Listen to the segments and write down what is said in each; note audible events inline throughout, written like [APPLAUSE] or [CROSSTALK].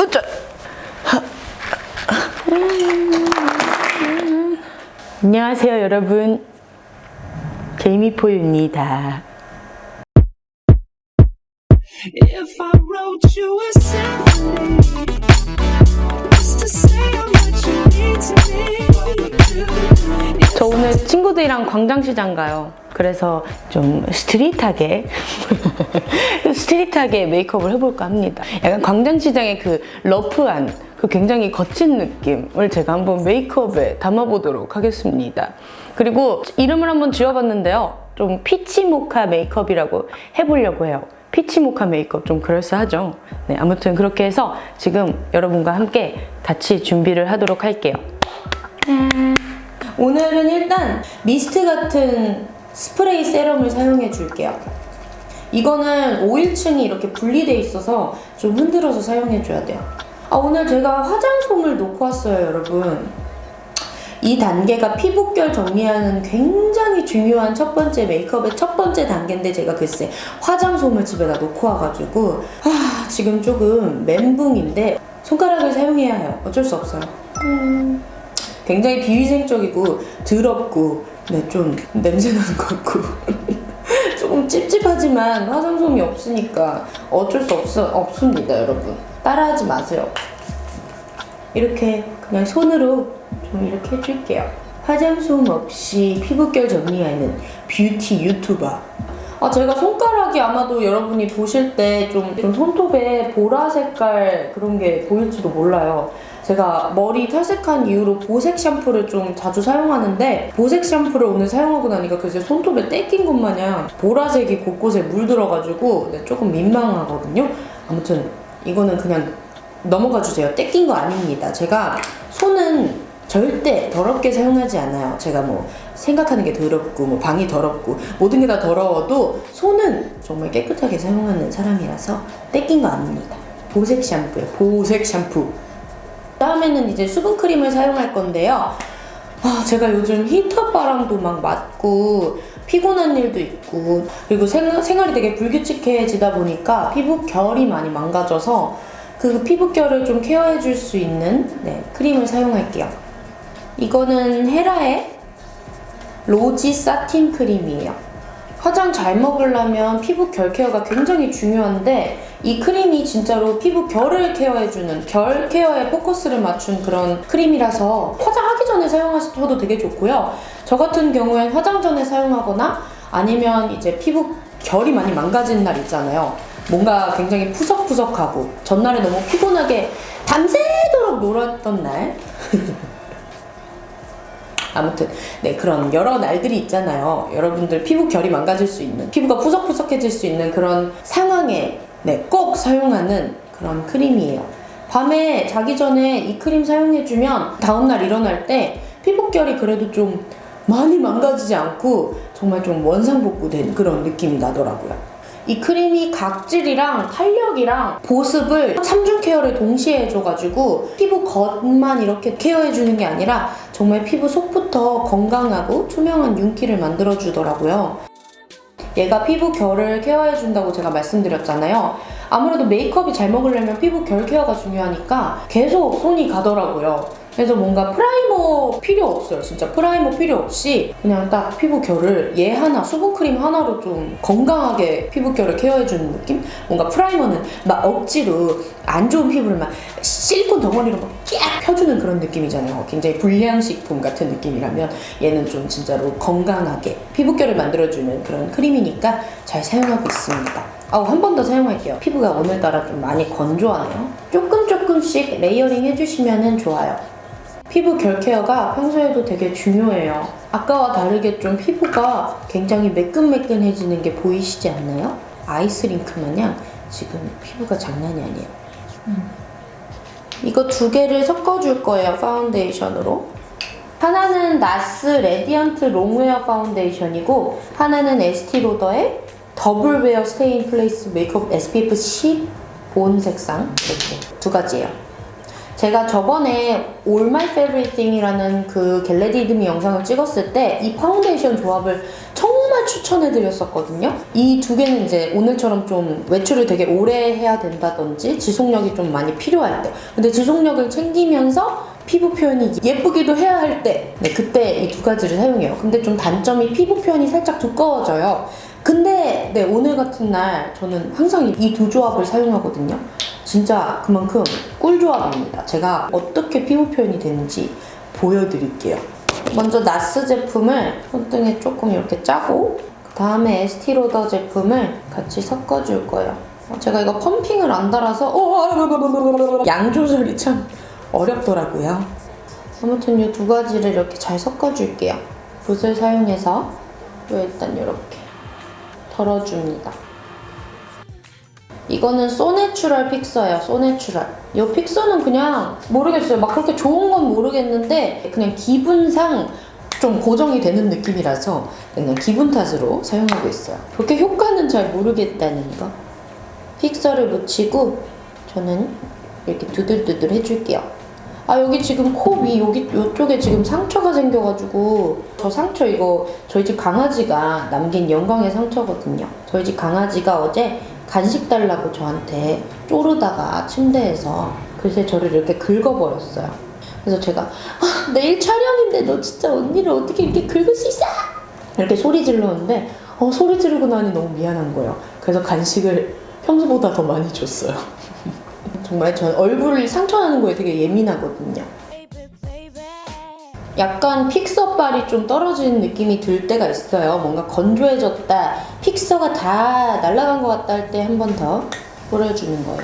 으짜. 안녕하세요 여러분 제이미포유입니다 저 오늘 친구들이랑 광장시장 가요. 그래서 좀 스트릿하게 [LAUGHS] street하게 메이크업을 해볼까 합니다. 약간 광장시장의 그 rough한 그 굉장히 거친 느낌을 제가 한번 메이크업에 담아보도록 하겠습니다. 그리고 이름을 한번 지어봤는데요. 좀 peach 모카 메이크업이라고 해보려고 해요. peach 모카 메이크업 좀 그럴싸하죠? 네 아무튼 그렇게 해서 지금 여러분과 함께 같이 준비를 하도록 할게요 오늘은 일단 미스트 같은 스프레이 세럼을 사용해 줄게요. 이거는 오일층이 이렇게 분리돼 있어서 좀 흔들어서 사용해 줘야 돼요. 아, 오늘 제가 화장솜을 놓고 왔어요, 여러분. 이 단계가 피부결 정리하는 굉장히 중요한 첫 번째 메이크업의 첫 번째 단계인데 제가 글쎄 화장솜을 집에다 놓고 와가지고 아, 지금 조금 멘붕인데 손가락을 사용해야 해요. 어쩔 수 없어요. 음. 굉장히 비위생적이고 더럽고 네, 좀 냄새나는 것 같고. [LAUGHS] 조금 찝찝하지만 화장솜이 없으니까 어쩔 수 없, 없습니다 여러분. 따라하지 마세요. 이렇게 그냥 손으로 좀 이렇게 해줄게요. 화장솜 없이 피부결 정리하는 뷰티 유튜버. 아 제가 손가락이 아마도 여러분이 보실 때 좀 좀 손톱에 보라 색깔 그런 게 보일지도 몰라요 제가 머리 탈색한 이후로 보색 샴푸를 좀 자주 사용하는데 보색 샴푸를 오늘 사용하고 나니까 그제 손톱에 떼낀 것 마냥 보라색이 곳곳에 물들어가지고 네, 조금 민망하거든요. 아무튼 이거는 그냥 넘어가 주세요. 떼낀 거 아닙니다. 제가 손은 절대 더럽게 사용하지 않아요. 제가 뭐 생각하는 게 더럽고 뭐 방이 더럽고 모든 게 다 더러워도 손은 정말 깨끗하게 사용하는 사람이라서 떼낀 거 아닙니다. 보색 샴푸요. 보색 샴푸. 다음에는 이제 수분크림을 사용할 건데요. 아, 제가 요즘 히터 바람도 막 맞고 피곤한 일도 있고 그리고 생, 생활이 되게 불규칙해지다 보니까 피부 결이 많이 망가져서 그 피부 결을 좀 케어해 줄 수 있는 네, 크림을 사용할게요. 이거는 헤라의 로지 사틴 크림이에요. 화장 잘 먹으려면 피부 결 케어가 굉장히 중요한데 이 크림이 진짜로 피부 결을 케어해주는 결 케어에 포커스를 맞춘 그런 크림이라서 화장하기 전에 사용하셔도 되게 좋고요. 저 같은 경우엔 화장 전에 사용하거나 아니면 이제 피부 결이 많이 망가진 날 있잖아요. 뭔가 굉장히 푸석푸석하고 전날에 너무 피곤하게 밤새도록 놀았던 날 아무튼 네 그런 여러 날들이 있잖아요. 여러분들 피부 결이 망가질 수 있는 피부가 푸석푸석해질 수 있는 그런 상황에 네, 꼭 사용하는 그런 크림이에요. 밤에 자기 전에 이 크림 사용해주면 다음날 일어날 때 피부결이 그래도 좀 많이 망가지지 않고 정말 좀 원상복구된 그런 느낌이 나더라고요. 이 크림이 각질이랑 탄력이랑 보습을 3중 케어를 동시에 해줘가지고 피부 겉만 이렇게 케어해주는 게 아니라 정말 피부 속부터 건강하고 투명한 윤기를 만들어주더라고요. 얘가 피부 결을 care해준다고 제가 말씀드렸잖아요. 아무래도 메이크업이 잘 먹으려면 피부 결 care가 중요하니까 계속 손이 가더라고요. 그래서 뭔가 primer 필요 없어요. 진짜 primer 필요 없이 그냥 딱 피부 결을 얘 하나, 수분크림 하나로 좀 건강하게 피부 결을 care해주는 느낌? 뭔가 primer는 막 억지로 안 좋은 피부를 막 실리콘 덩어리로 막쫙 펴주는 그런 느낌이잖아요. 굉장히 불량식품 같은 느낌이라면 얘는 좀 진짜로 건강하게 피부결을 만들어주는 그런 크림이니까 잘 사용하고 있습니다. 아우 한 번 더 사용할게요. 피부가 오늘따라 좀 많이 건조하네요. 조금 조금씩 layering 해주시면 좋아요. 피부 결 케어가 평소에도 되게 중요해요. 아까와 다르게 좀 피부가 굉장히 매끈매끈해지는 게 보이시지 않나요? 아이스링크 마냥 지금 피부가 장난이 아니에요. 음. 이거 두 개를 섞어줄 거예요, 파운데이션으로. 하나는 NARS Radiant Longwear Foundation이고 하나는 에스티로더의 더블웨어 스테인 플레이스 메이크업 SPF 10 본 색상 이렇게 두 가지예요. 제가 저번에 All My Favorite Thing이라는 그 get ready with me 영상을 찍었을 때 이 파운데이션 조합을 정말 추천해드렸었거든요. 이 두 개는 이제 오늘처럼 좀 외출을 되게 오래 해야 된다든지 지속력이 좀 많이 필요할 때. 근데 지속력을 챙기면서 피부 표현이 예쁘기도 해야 할 때, 네, 그때 이 두 가지를 사용해요. 근데 좀 단점이 피부 표현이 살짝 두꺼워져요. 근데 네, 오늘 같은 날 저는 항상 이 두 조합을 사용하거든요. 진짜 그만큼 꿀 조합입니다. 제가 어떻게 피부 표현이 되는지 보여드릴게요. 먼저 나스 제품을 손등에 조금 이렇게 짜고 그 다음에 에스티로더 제품을 같이 섞어줄 거예요. 어, 제가 이거 펌핑을 안 달아서 어, 양 조절이 참 어렵더라고요. 아무튼 이 두 가지를 이렇게 잘 섞어줄게요. 붓을 사용해서 요 일단 이렇게 덜어줍니다. 이거는 So Natural fixer예요. So Natural. 이 픽서는 그냥 모르겠어요. 막 그렇게 좋은 건 모르겠는데 그냥 기분상 좀 고정이 되는 느낌이라서 그냥 기분 탓으로 사용하고 있어요. 그렇게 효과는 잘 모르겠다는 거. fixer를 묻히고 저는 이렇게 두들두들 해줄게요. 아 여기 지금 코 위 여기 이쪽에 지금 상처가 생겨가지고 저 상처 이거 저희 집 강아지가 남긴 영광의 상처거든요. 저희 집 강아지가 어제 간식 달라고 저한테 쪼르다가 침대에서 글쎄 저를 이렇게 긁어버렸어요. 그래서 제가 아, 내일 촬영인데 너 진짜 언니를 어떻게 이렇게 긁을 수 있어? 이렇게 소리 지르는데 어, 소리 지르고 나니 너무 미안한 거예요. 그래서 간식을 평소보다 더 많이 줬어요. [LAUGHS] 정말 전 얼굴 상처나는 거에 되게 예민하거든요. 약간 fixer빨이 좀 떨어지는 느낌이 들 때가 있어요. 뭔가 건조해졌다, 픽서가 다 날아간 것 같다 할 때 한 번 더 뿌려주는 거예요.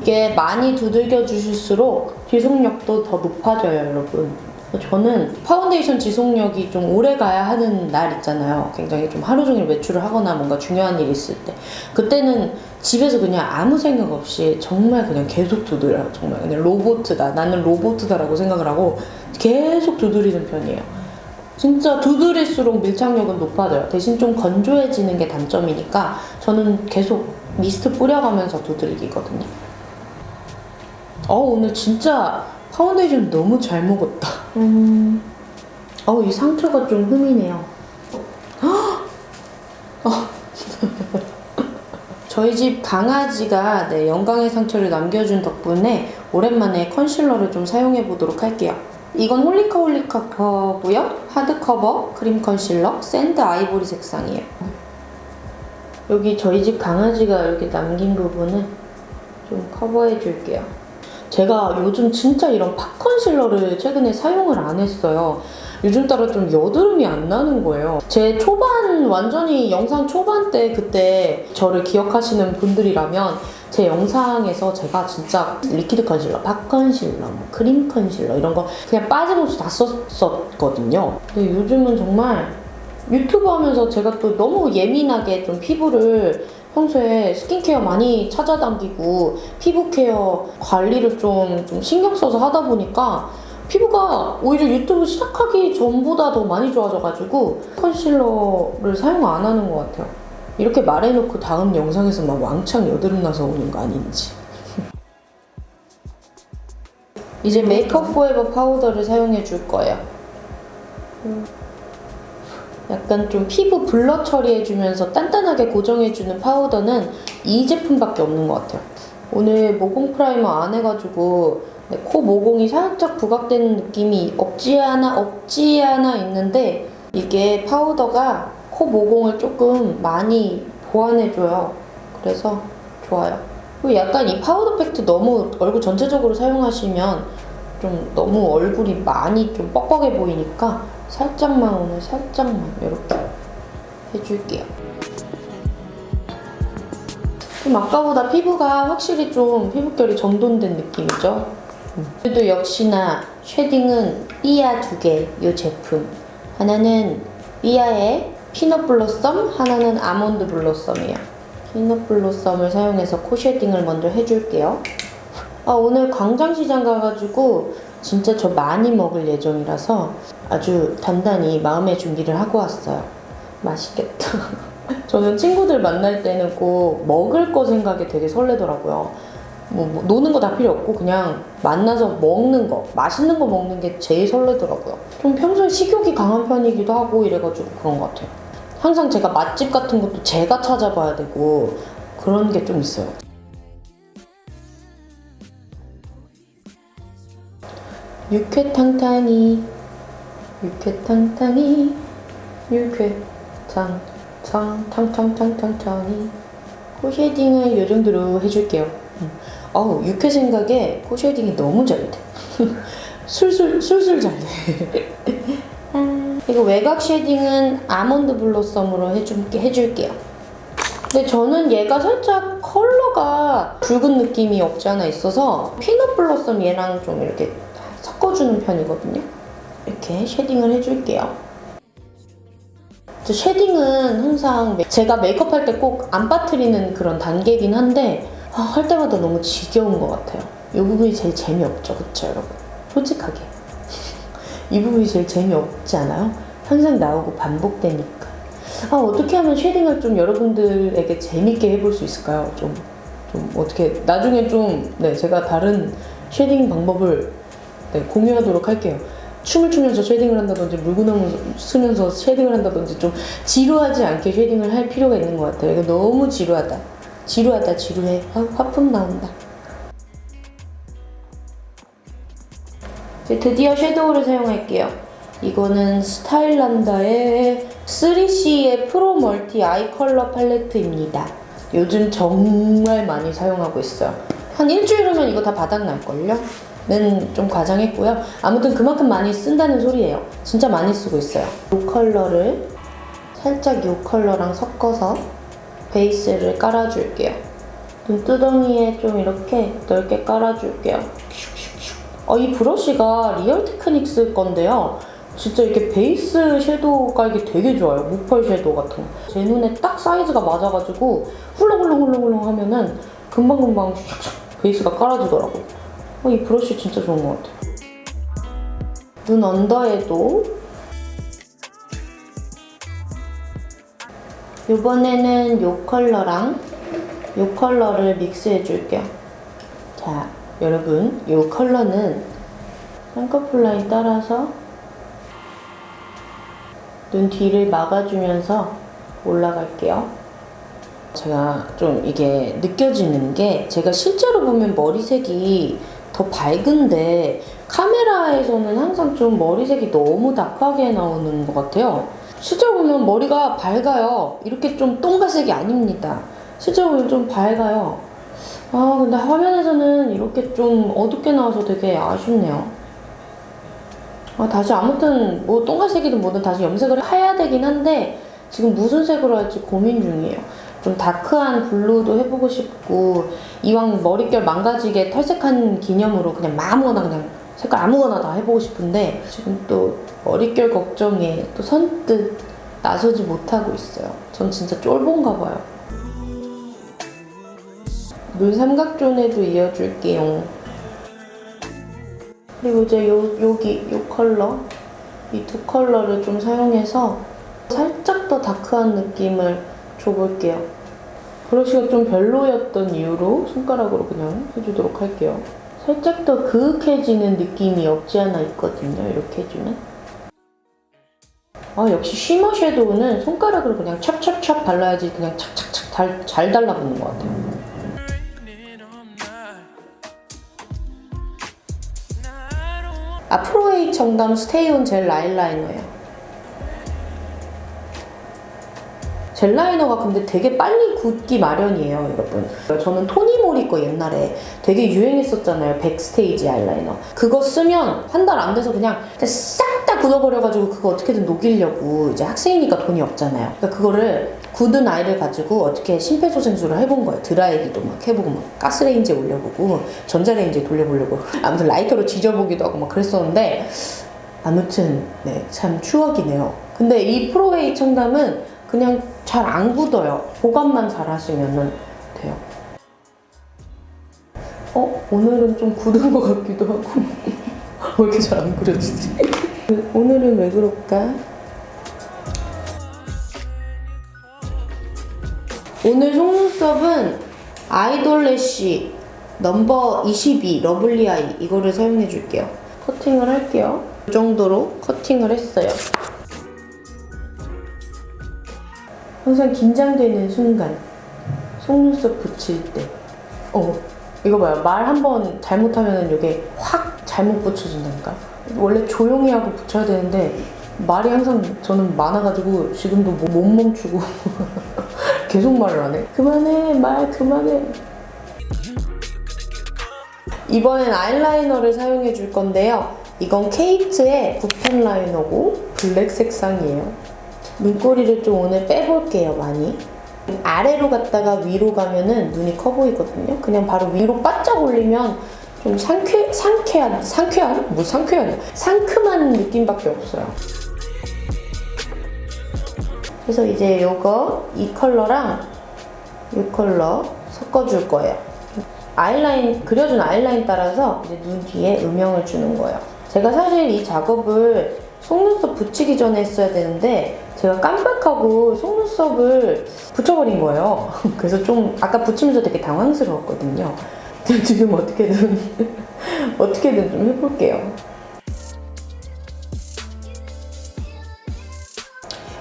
이게 많이 두들겨 주실수록 지속력도 더 높아져요, 여러분. 저는 파운데이션 지속력이 좀 오래 가야 하는 날 있잖아요. 굉장히 좀 하루 종일 외출을 하거나 뭔가 중요한 일이 있을 때. 그때는 집에서 그냥 아무 생각 없이 정말 그냥 계속 두드려요. 정말 그냥 로보트다. 나는 로보트다라고 생각을 하고 계속 두드리는 편이에요. 진짜 두드릴수록 밀착력은 높아져요. 대신 좀 건조해지는 게 단점이니까 저는 계속 미스트 뿌려가면서 두들기거든요. 어 오늘 진짜 파운데이션 너무 잘 먹었다. 음. 어 이 상처가 좀 흠이네요. 어. 저희 집 강아지가 네, 영광의 상처를 남겨준 덕분에 오랜만에 concealer를 좀 사용해 보도록 할게요. 이건 홀리카 홀리카 거고요. Hard Cover Cream Concealer Sand Ivory 색상이에요. 여기 저희 집 강아지가 이렇게 남긴 부분을 좀 커버해 줄게요. 제가 요즘 진짜 이런 pot concealer를 최근에 사용을 안 했어요. 요즘 따라 좀 여드름이 안 나는 거예요. 제 초반, 완전히 영상 초반 때 그때 저를 기억하시는 분들이라면 제 영상에서 제가 진짜 liquid concealer, pot concealer, 뭐 크림 컨실러 이런 거 그냥 빠짐없이 다 썼었거든요. 근데 요즘은 정말 유튜브 하면서 제가 또 너무 예민하게 좀 피부를 평소에 스킨케어 많이 찾아댕기고 피부 care 관리를 좀, 좀 신경 써서 하다 보니까 피부가 오히려 유튜브 시작하기 전보다 더 많이 좋아져가지고 concealer를 사용 안 하는 것 같아요. 이렇게 말해놓고 다음 영상에서 막 왕창 여드름 나서 오는 거 아닌지. [LAUGHS] 이제 Make Up For Ever 파우더를 사용해 줄 거예요. 약간 좀 피부 blur 처리해주면서 단단하게 고정해주는 파우더는 이 제품밖에 없는 것 같아요. 오늘 모공 primer 안 해가지고 네, 코 모공이 살짝 부각되는 느낌이 없지 않아 없지 않아 있는데 이게 파우더가 코 모공을 조금 많이 보완해줘요. 그래서 좋아요. 그리고 약간 이 파우더 팩트 너무 얼굴 전체적으로 사용하시면 좀 너무 얼굴이 많이 좀 뻑뻑해 보이니까 살짝만 오늘 살짝만 이렇게 해줄게요. 좀 아까보다 피부가 확실히 좀 피부결이 정돈된 느낌이죠? 음. 그래도 역시나 shading은 삐아 두 개, 이 제품. 하나는 삐아의 Peanut Blossom, 하나는 Almond Blossom이에요. Peanut Blossom을 사용해서 코 shading을 먼저 해줄게요. 아, 오늘 광장시장 가가지고 진짜 저 많이 먹을 예정이라서 아주 단단히 마음의 준비를 하고 왔어요. 맛있겠다. [LAUGHS] 저는 친구들 만날 때는 꼭 먹을 거 생각이 되게 설레더라고요. 뭐, 뭐 노는 거 다 필요 없고 그냥 만나서 먹는 거 맛있는 거 먹는 게 제일 설레더라고요 좀 평소에 식욕이 강한 편이기도 하고 이래가지고 그런 것 같아요 항상 제가 맛집 같은 것도 제가 찾아봐야 되고 그런 게 좀 있어요 육회탕탕이 육회탕탕이 육회탕 탕탕탕탕탕탕이 코shading을 요 정도로 해줄게요 음. 어우 육회 생각에 코shading이 너무 잘 돼. [LAUGHS] 술술 술술 잘 돼. [LAUGHS] 아, 이거 외곽 shading은 Almond Blossom으로 해줄게 해줄게요. 근데 저는 얘가 살짝 컬러가 붉은 느낌이 없지 않아 있어서 Peanut Blossom 얘랑 좀 이렇게 섞어주는 편이거든요. 이렇게 shading을 해줄게요. 저 shading은 항상 메- 제가 메이크업 할 때 꼭 안 빠뜨리는 그런 단계긴 한데 아, 할 때마다 너무 지겨운 것 같아요. 이 부분이 제일 재미없죠, 그쵸 여러분? 솔직하게 [LAUGHS] 이 부분이 제일 재미없지 않아요? 항상 나오고 반복되니까 아 어떻게 하면 shading을 좀 여러분들에게 재밌게 해볼 수 있을까요? 좀, 좀 어떻게 나중에 좀 네, 제가 다른 shading 방법을 네, 공유하도록 할게요. 춤을 추면서 shading을 한다든지 물구나무 서면서 shading을 한다든지 좀 지루하지 않게 shading을 할 필요가 있는 것 같아요. 이거 너무 지루하다. 지루하다 지루해. 아, 하품 나온다. 이제 드디어 섀도우를 사용할게요. 이거는 스타일난다의 3CE의 Pro Multi Eye Color Palette입니다. 요즘 정말 많이 사용하고 있어요. 한 일주일 후면 이거 다 바닥날걸요? 는좀 과장했고요. 아무튼 그만큼 많이 쓴다는 소리예요. 진짜 많이 쓰고 있어요. 이 컬러를 살짝 이 컬러랑 섞어서 베이스를 깔아줄게요. 눈두덩이에 좀 이렇게 넓게 깔아줄게요. 어, 이 브러쉬가 리얼 테크닉스 건데요. 진짜 이렇게 베이스 섀도우 깔기 되게 좋아요. 무펄 섀도우 같은 거. 제 눈에 딱 사이즈가 맞아가지고 훌렁훌렁훌렁훌렁 하면은 금방금방 베이스가 깔아지더라고요. 어, 이 브러쉬 진짜 좋은 것 같아요. 눈 under에도 이번에는 이 컬러랑 이 컬러를 믹스해 줄게요. 자, 여러분, 이 컬러는 쌍꺼풀 라인 따라서 눈 뒤를 막아주면서 올라갈게요. 제가 좀 이게 느껴지는 게 제가 실제로 보면 머리색이 더 밝은데 카메라에서는 항상 좀 머리색이 너무 다크하게 나오는 것 같아요. 실제로 보면 머리가 밝아요. 이렇게 좀 똥갈색이 아닙니다. 실제로 보면 좀 밝아요. 아 근데 화면에서는 이렇게 좀 어둡게 나와서 되게 아쉽네요. 아, 다시 아무튼 뭐 똥갈색이든 뭐든 다시 염색을 해야 되긴 한데 지금 무슨 색으로 할지 고민 중이에요. 좀 다크한 블루도 해보고 싶고 이왕 머릿결 망가지게 탈색한 기념으로 그냥 아무거나 그냥 색깔 아무거나 다 해보고 싶은데 지금 또 머릿결 걱정에 또 선뜻 나서지 못하고 있어요. 전 진짜 쫄본가 봐요. 눈 삼각존에도 이어줄게요. 그리고 이제 요, 여기 요 컬러 이 두 컬러를 좀 사용해서 살짝 더 다크한 느낌을 줘볼게요. 브러쉬가 좀 별로였던 이유로 손가락으로 그냥 해주도록 할게요. 살짝 더 그윽해지는 느낌이 없지 않아 있거든요. 이렇게 해주면. 아 역시 쉬머 섀도우는 손가락으로 그냥 찹찹찹 발라야지 그냥 착착착 잘, 잘 달라붙는 것 같아요. 아프로에이 청담 Stay On 젤 아이라이너예요. 젤 라이너가 근데 되게 빨리 굳기 마련이에요, 여러분. 저는 토니모리 거 옛날에 되게 유행했었잖아요, Backstage 아이라이너. 그거 쓰면 한 달 안 돼서 그냥 싹 다 굳어버려가지고 그거 어떻게든 녹이려고 이제 학생이니까 돈이 없잖아요. 그러니까 그거를 굳은 아이를 가지고 어떻게 심폐소생술을 해본 거예요. 드라이기도 막 해보고 막 가스레인지에 올려보고 전자레인지에 돌려보려고 아무튼 라이터로 지져보기도 하고 막 그랬었는데 아무튼 네 참 추억이네요. 근데 이 프로웨이 청담은 그냥 잘 안 굳어요. 보관만 잘 하시면 돼요. 어? 오늘은 좀 굳은 것 같기도 하고 [LAUGHS] 왜 이렇게 잘 안 그려지지? [LAUGHS] 오늘은 왜 그럴까? 오늘 속눈썹은 아이돌래쉬 넘버 22 Lovely Eye 이거를 사용해 줄게요. 커팅을 할게요. 이 정도로 커팅을 했어요. 항상 긴장되는 순간 속눈썹 붙일 때 어, 이거 봐요. 말 한 번 잘못하면 이게 확 잘못 붙여진다니까. 원래 조용히 하고 붙여야 되는데 말이 항상 저는 많아가지고 지금도 뭐- 못 멈추고 [LAUGHS] 계속 말을 하네. 그만해, 말 그만해. 이번엔 아이라이너를 사용해 줄 건데요. 이건 케이트의 붓펜 라이너고 블랙 색상이에요. 눈꼬리를 좀 오늘 빼볼게요, 많이. 아래로 갔다가 위로 가면은 눈이 커 보이거든요. 그냥 바로 위로 바짝 올리면 좀 상쾌, 상쾌한, 상쾌한? 뭐 상쾌한? 상큼한 느낌밖에 없어요. 그래서 이제 요거, 이 컬러랑 이 컬러 섞어줄 거예요. 아이라인, 그려준 아이라인 따라서 이제 눈 뒤에 음영을 주는 거예요. 제가 사실 이 작업을 속눈썹 붙이기 전에 했어야 되는데 제가 깜빡하고 속눈썹을 붙여버린 거예요. [LAUGHS] 그래서 좀 아까 붙이면서 되게 당황스러웠거든요. [LAUGHS] 지금 어떻게든 [LAUGHS] 어떻게든 좀 해볼게요.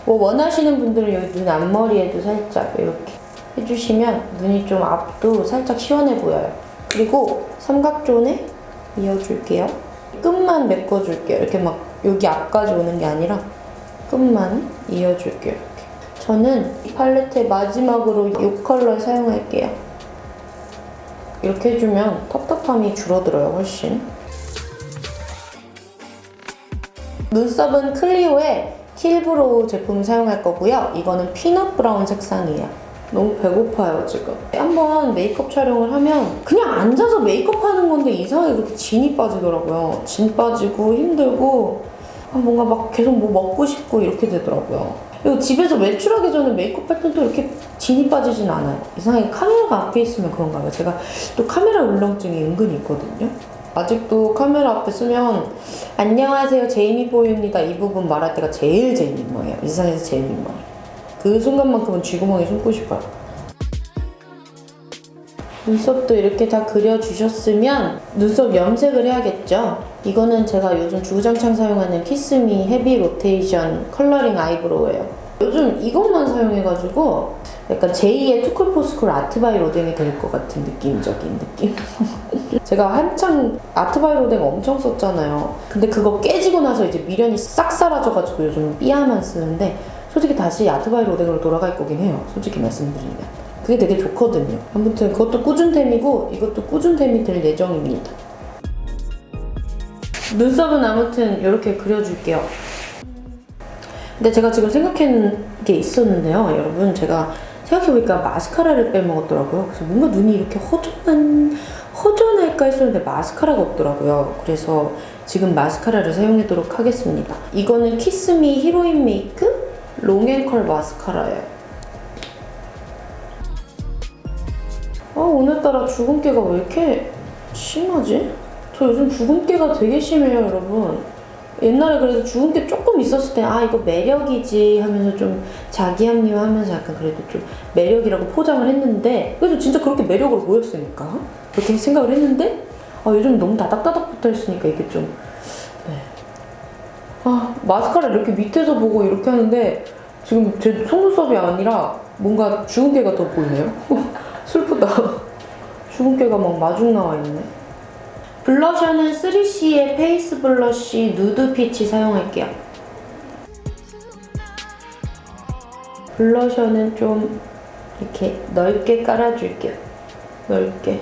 뭐 원하시는 분들은 여기 눈 앞머리에도 살짝 이렇게 해주시면 눈이 좀 앞도 살짝 시원해 보여요. 그리고 삼각존에 이어줄게요. 끝만 메꿔줄게요. 이렇게 막 여기 앞까지 오는 게 아니라 끝만 이어줄게요. 이렇게. 저는 이 팔레트의 마지막으로 이 컬러 사용할게요. 이렇게 해주면 텁텁함이 줄어들어요, 훨씬. 눈썹은 클리오의 Kill Brow 제품 사용할 거고요. 이거는 Peanut Brown 색상이에요. 너무 배고파요, 지금. 한번 메이크업 촬영을 하면 그냥 앉아서 메이크업 하는 건데 이상하게 그렇게 진이 빠지더라고요. 진 빠지고 힘들고 아, 뭔가 막 계속 뭐 먹고 싶고 이렇게 되더라고요. 그리고 집에서 외출하기 전에 메이크업 할 때도 이렇게 진이 빠지진 않아요. 이상하게 카메라가 앞에 있으면 그런가 봐요. 제가 또 카메라 울렁증이 은근히 있거든요. 아직도 카메라 앞에 서면 안녕하세요 제이미포유입니다 이 부분 말할 때가 제일 제일 민망해요 이 세상에서 제일 민망해요 그 순간만큼은 쥐구멍에 숨고 싶어요 눈썹도 이렇게 다 그려주셨으면 눈썹 염색을 해야겠죠 이거는 제가 요즘 주구장창 사용하는 키스미 Heavy Rotation Coloring Eyebrow예요 요즘 이것만 사용해가지고 약간 제2의 투쿨포스쿨 아트바이 로댕이 될 것 같은 느낌적인 느낌 [LAUGHS] 제가 한창 아트바이 로댕 엄청 썼잖아요. 근데 그거 깨지고 나서 이제 미련이 싹 사라져가지고 요즘 삐아만 쓰는데 솔직히 다시 아트바이 로댕으로 돌아갈 거긴 해요. 솔직히 말씀드리면. 그게 되게 좋거든요. 아무튼 그것도 꾸준템이고 이것도 꾸준템이 될 예정입니다. 눈썹은 아무튼 이렇게 그려줄게요. 근데 제가 지금 생각한 게 있었는데요. 여러분 제가 생각해보니까 마스카라를 빼먹었더라고요. 그래서 뭔가 눈이 이렇게 허전한 허전할까 했었는데 마스카라가 없더라고요. 그래서 지금 마스카라를 사용하도록 하겠습니다. 이거는 키스미 히로인 메이크 롱앤컬 마스카라예요. 아 오늘따라 주근깨가 왜 이렇게 심하지? 저 요즘 주근깨가 되게 심해요 여러분. 옛날에 그래도 주근깨 조금 있었을 때 아 이거 매력이지 하면서 좀 자기 합리화하면서 약간 그래도 좀 매력이라고 포장을 했는데 그래도 진짜 그렇게 매력으로 보였으니까 그렇게 생각을 했는데 아 요즘 너무 다닥다닥 붙어 있으니까 이게 좀 네. 아 마스카라 이렇게 밑에서 보고 이렇게 하는데 지금 제 속눈썹이 아니라 뭔가 주근깨가 더 보이네요 [LAUGHS] 슬프다 주근깨가 막 마중 나와 있네 블러셔는 3CE의 Face Blush Nude Peach 사용할게요. 블러셔는 좀 이렇게 넓게 깔아줄게요. 넓게.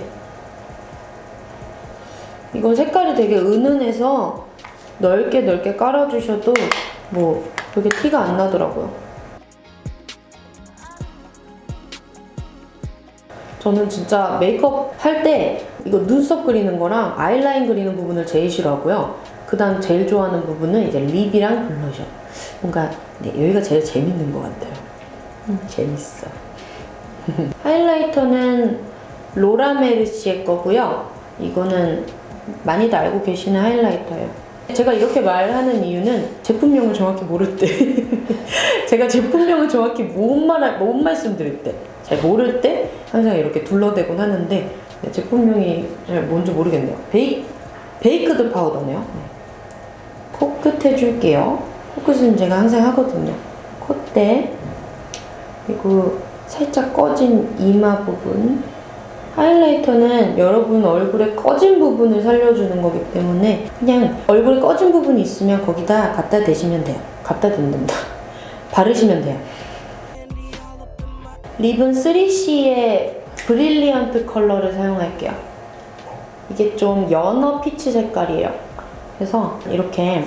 이건 색깔이 되게 은은해서 넓게 넓게 깔아주셔도 뭐 그렇게 티가 안 나더라고요. 저는 진짜 메이크업 할 때 이거 눈썹 그리는 거랑 아이라인 그리는 부분을 제일 싫어하고요. 그 다음 제일 좋아하는 부분은 이제 립이랑 블러셔. 뭔가 네, 여기가 제일 재밌는 것 같아요. 음, 재밌어. [LAUGHS] 하이라이터는 로라 메르시의 거고요. 이거는 많이들 알고 계시는 하이라이터예요. 제가 이렇게 말하는 이유는 제품명을 정확히 모를 때 [LAUGHS] 제가 제품명을 정확히 못, 말, 못 말씀드릴 때잘 모를 때 항상 이렇게 둘러대곤 하는데 네, 제품명이 잘 뭔지 모르겠네요. 베이, baked powder네요. 네. 코끝 해줄게요. 코끝은 제가 항상 하거든요. 콧대 그리고 살짝 꺼진 이마 부분 하이라이터는 여러분 얼굴에 꺼진 부분을 살려주는 거기 때문에 그냥 얼굴에 꺼진 부분이 있으면 거기다 갖다 대시면 돼요. 갖다 댄다. [LAUGHS] 바르시면 돼요. lip은 3CE의 Brilliant Color를 사용할게요. 이게 좀 연어 peach 색깔이에요. 그래서 이렇게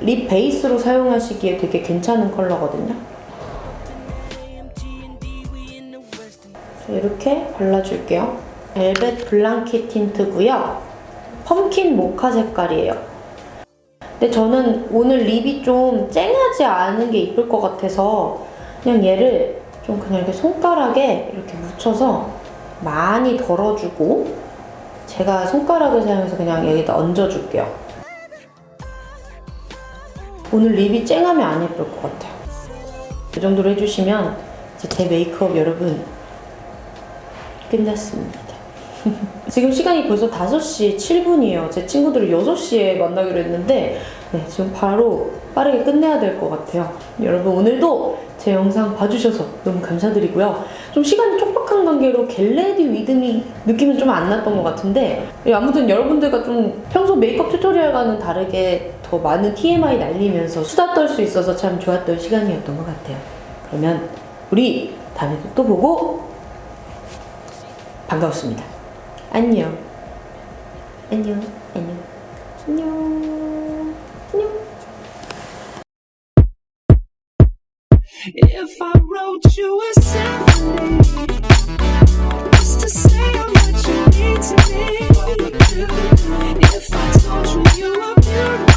lip base로 사용하시기에 되게 괜찮은 컬러거든요. 자, 이렇게 발라줄게요. Velvet 블랑키 Tint고요. Pumpkin Mocha 색깔이에요. 근데 저는 오늘 lip이 좀 쨍하지 않은 게 이쁠 것 같아서 그냥 얘를 좀 그냥 이렇게 손가락에 이렇게 묻혀서 많이 덜어주고 제가 손가락을 사용해서 그냥 여기다 얹어줄게요. 오늘 립이 쨍하면 안 예쁠 것 같아요. 이 정도로 해주시면 제 메이크업 여러분 끝났습니다. [LAUGHS] 지금 시간이 벌써 5시 7분이에요. 제 친구들을 6시에 만나기로 했는데 네, 지금 바로 빠르게 끝내야 될 것 같아요. 여러분 오늘도 제 영상 봐주셔서 너무 감사드리고요. 좀 시간이 촉박한 관계로 Get Ready With Me 느낌은 좀 안 났던 것 같은데 예, 아무튼 여러분들과 좀 평소 메이크업 tutorial과는 다르게 더 많은 TMI 날리면서 수다 떨 수 있어서 참 좋았던 시간이었던 것 같아요. 그러면 우리 다음에 또 보고 반가웠습니다. 안녕. 안녕. 안녕. 안녕. If I wrote you a symphony, just to say how much you mean to me. If I told you you were beautiful.